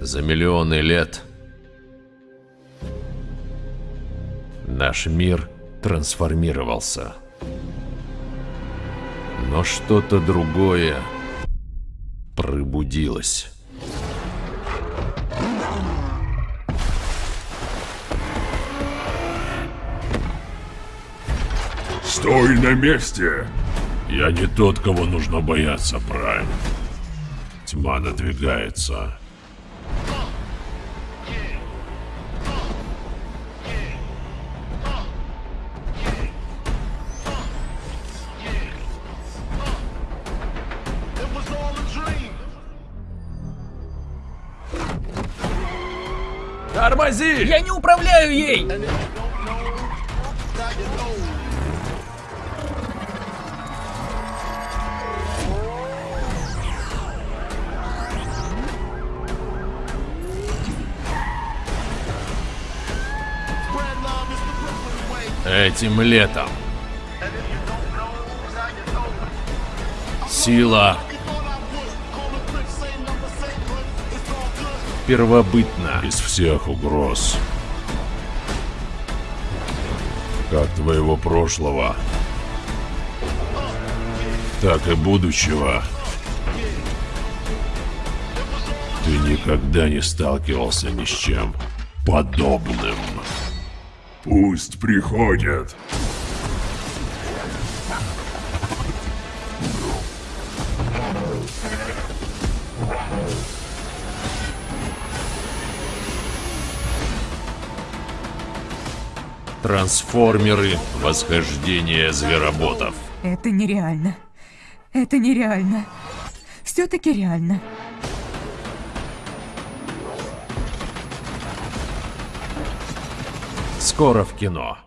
За миллионы лет наш мир трансформировался. Но что-то другое пробудилось. Стой на месте! Я не тот, кого нужно бояться, Прайм. Тьма надвигается. Тормози! Я не управляю ей! Этим летом. Сила первобытна. Из всех угроз. Как твоего прошлого, так и будущего. Ты никогда не сталкивался ни с чем подобным. Пусть приходят. Трансформеры Восхождение Звероботов. Это нереально. Это нереально. Все-таки реально. Скоро в кино.